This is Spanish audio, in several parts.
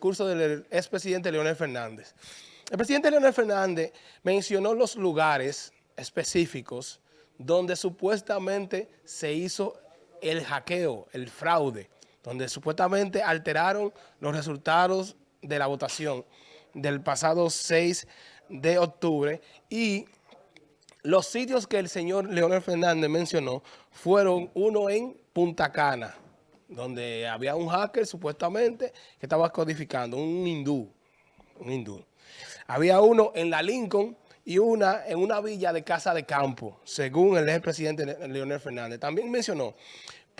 discurso del expresidente Leonel Fernández. El presidente Leonel Fernández mencionó los lugares específicos donde supuestamente se hizo el hackeo, el fraude, donde supuestamente alteraron los resultados de la votación del pasado 6 de octubre y los sitios que el señor Leonel Fernández mencionó fueron uno en Punta Cana, donde había un hacker supuestamente que estaba codificando, un hindú, un hindú. Había uno en la Lincoln y una en una villa de casa de campo, según el expresidente Leonel Fernández. También mencionó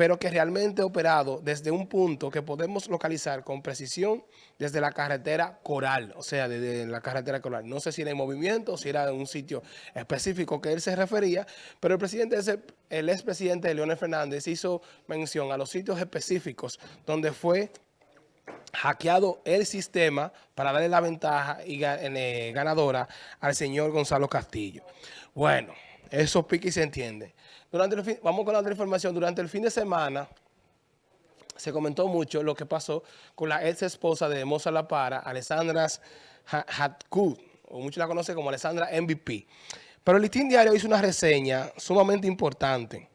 pero que realmente operado desde un punto que podemos localizar con precisión desde la carretera Coral, o sea, desde la carretera Coral. No sé si era en movimiento, si era en un sitio específico que él se refería, pero el presidente, el expresidente Leonel Fernández hizo mención a los sitios específicos donde fue hackeado el sistema para darle la ventaja y, eh, ganadora al señor Gonzalo Castillo. Bueno, eso pique y se entiende. Durante el vamos con la otra información. Durante el fin de semana se comentó mucho lo que pasó con la ex esposa de Moza La Para, Alessandra Hatkud, o muchos la conocen como Alessandra MVP. Pero el Listín Diario hizo una reseña sumamente importante,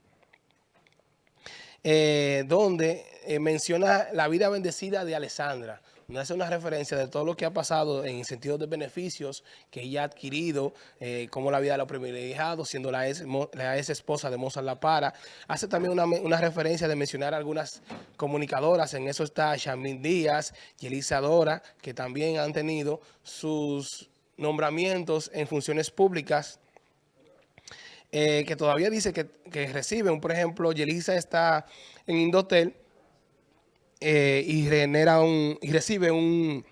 eh, donde eh, menciona la vida bendecida de Alessandra no hace una referencia de todo lo que ha pasado en sentido de beneficios que ella ha adquirido, eh, como la vida de los privilegiados, siendo la ex, esposa de Mozart La Para. Hace también una, referencia de mencionar algunas comunicadoras, en eso está Shamin Díaz y Elisa Dora, que también han tenido sus nombramientos en funciones públicas, eh, que todavía dice que, que reciben, por ejemplo, Yelisa está en Indotel, eh, y genera un y recibe un,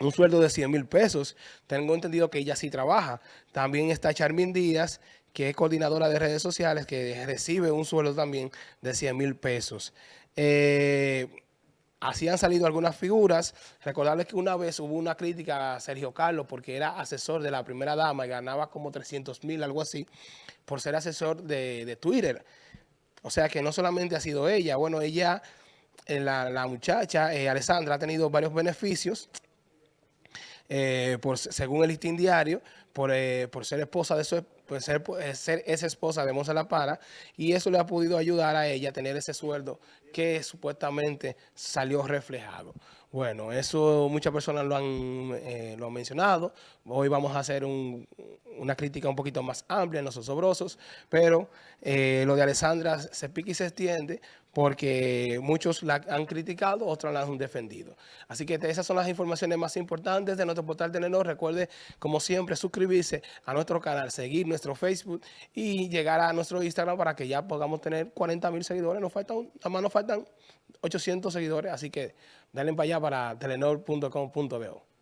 un sueldo de 100 mil pesos. Tengo entendido que ella sí trabaja. También está Charmin Díaz, que es coordinadora de redes sociales, que recibe un sueldo también de 100 mil pesos. Eh, así han salido algunas figuras. Recordarles que una vez hubo una crítica a Sergio Carlos porque era asesor de la primera dama y ganaba como 300 mil, algo así, por ser asesor de, de Twitter. O sea que no solamente ha sido ella, bueno, ella eh, la, muchacha, eh, Alessandra, ha tenido varios beneficios, eh, por, según el listín diario, por, ser esposa de su por ser, ser esa esposa de Moza La Para, y eso le ha podido ayudar a ella a tener ese sueldo que supuestamente salió reflejado. Bueno, eso muchas personas lo han, lo han mencionado. Hoy vamos a hacer una crítica un poquito más amplia en los osobrosos, pero lo de Alessandra se pica y se extiende porque muchos la han criticado, otros la han defendido. Así que esas son las informaciones más importantes de nuestro portal Telenor. Recuerde, como siempre, suscribirse a nuestro canal, seguir nuestro Facebook y llegar a nuestro Instagram para que ya podamos tener 40 mil seguidores. Nos faltan, nada más nos faltan 800 seguidores, así que denle para allá para telenor.com.bo.